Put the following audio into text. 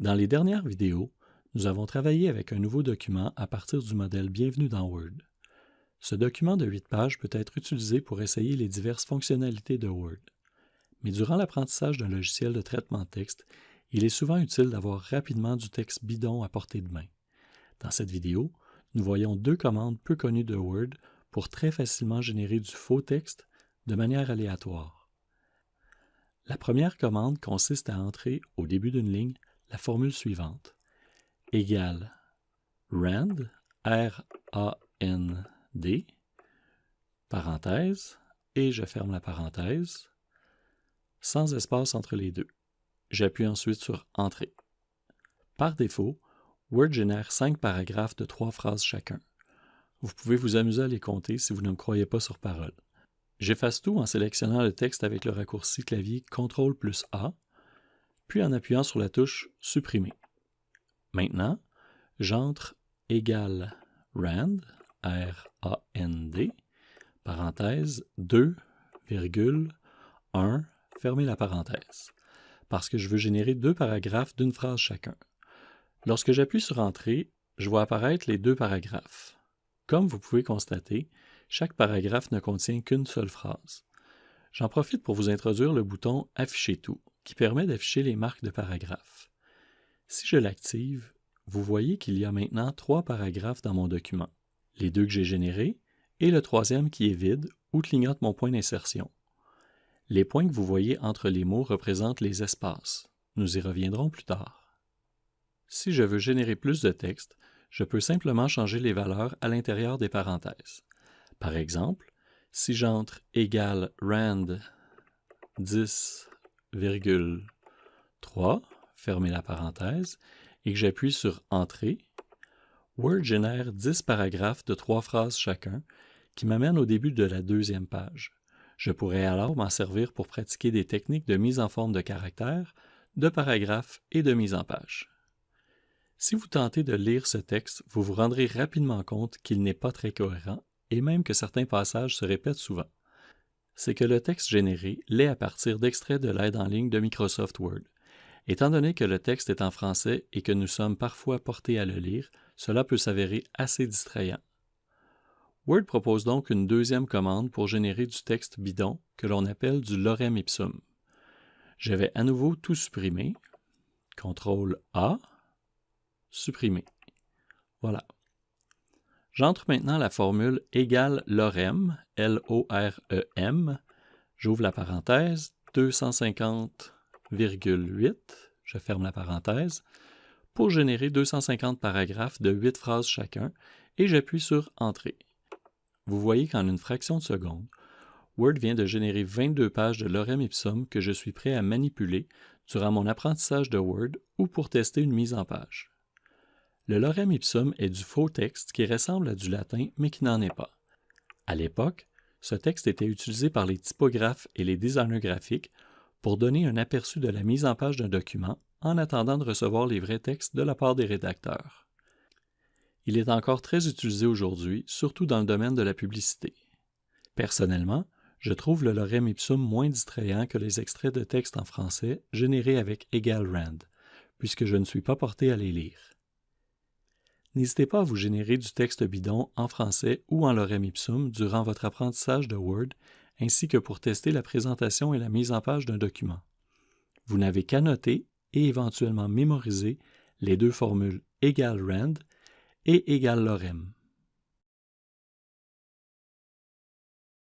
Dans les dernières vidéos, nous avons travaillé avec un nouveau document à partir du modèle Bienvenue dans Word. Ce document de 8 pages peut être utilisé pour essayer les diverses fonctionnalités de Word. Mais durant l'apprentissage d'un logiciel de traitement de texte, il est souvent utile d'avoir rapidement du texte bidon à portée de main. Dans cette vidéo, nous voyons deux commandes peu connues de Word pour très facilement générer du faux texte de manière aléatoire. La première commande consiste à entrer au début d'une ligne la formule suivante égale rand, R-A-N-D, parenthèse, et je ferme la parenthèse, sans espace entre les deux. J'appuie ensuite sur Entrée. Par défaut, Word génère cinq paragraphes de trois phrases chacun. Vous pouvez vous amuser à les compter si vous ne me croyez pas sur parole. J'efface tout en sélectionnant le texte avec le raccourci clavier CTRL plus A, puis en appuyant sur la touche Supprimer. Maintenant, j'entre égal rand, R-A-N-D, parenthèse 2, virgule 1, fermez la parenthèse, parce que je veux générer deux paragraphes d'une phrase chacun. Lorsque j'appuie sur Entrée, je vois apparaître les deux paragraphes. Comme vous pouvez constater, chaque paragraphe ne contient qu'une seule phrase. J'en profite pour vous introduire le bouton Afficher tout, permet d'afficher les marques de paragraphes. Si je l'active, vous voyez qu'il y a maintenant trois paragraphes dans mon document, les deux que j'ai générés et le troisième qui est vide ou clignote mon point d'insertion. Les points que vous voyez entre les mots représentent les espaces. Nous y reviendrons plus tard. Si je veux générer plus de texte, je peux simplement changer les valeurs à l'intérieur des parenthèses. Par exemple, si j'entre égal rand 10,3, fermez la parenthèse, et que j'appuie sur Entrée, Word génère 10 paragraphes de trois phrases chacun qui m'amènent au début de la deuxième page. Je pourrais alors m'en servir pour pratiquer des techniques de mise en forme de caractères, de paragraphes et de mise en page. Si vous tentez de lire ce texte, vous vous rendrez rapidement compte qu'il n'est pas très cohérent et même que certains passages se répètent souvent. C'est que le texte généré l'est à partir d'extraits de l'aide en ligne de Microsoft Word. Étant donné que le texte est en français et que nous sommes parfois portés à le lire, cela peut s'avérer assez distrayant. Word propose donc une deuxième commande pour générer du texte bidon que l'on appelle du lorem ipsum. Je vais à nouveau tout supprimer. CTRL A supprimer. Voilà. J'entre maintenant la formule égale lorem, L-O-R-E-M. J'ouvre la parenthèse, 250,8, je ferme la parenthèse, pour générer 250 paragraphes de 8 phrases chacun, et j'appuie sur Entrée. Vous voyez qu'en une fraction de seconde, Word vient de générer 22 pages de lorem ipsum que je suis prêt à manipuler durant mon apprentissage de Word ou pour tester une mise en page. Le lorem ipsum est du faux texte qui ressemble à du latin mais qui n'en est pas. À l'époque, ce texte était utilisé par les typographes et les designers graphiques pour donner un aperçu de la mise en page d'un document en attendant de recevoir les vrais textes de la part des rédacteurs. Il est encore très utilisé aujourd'hui, surtout dans le domaine de la publicité. Personnellement, je trouve le lorem ipsum moins distrayant que les extraits de texte en français générés avec Egal Rand, puisque je ne suis pas porté à les lire. N'hésitez pas à vous générer du texte bidon en français ou en lorem ipsum durant votre apprentissage de Word, ainsi que pour tester la présentation et la mise en page d'un document. Vous n'avez qu'à noter et éventuellement mémoriser les deux formules égal rand et égal lorem.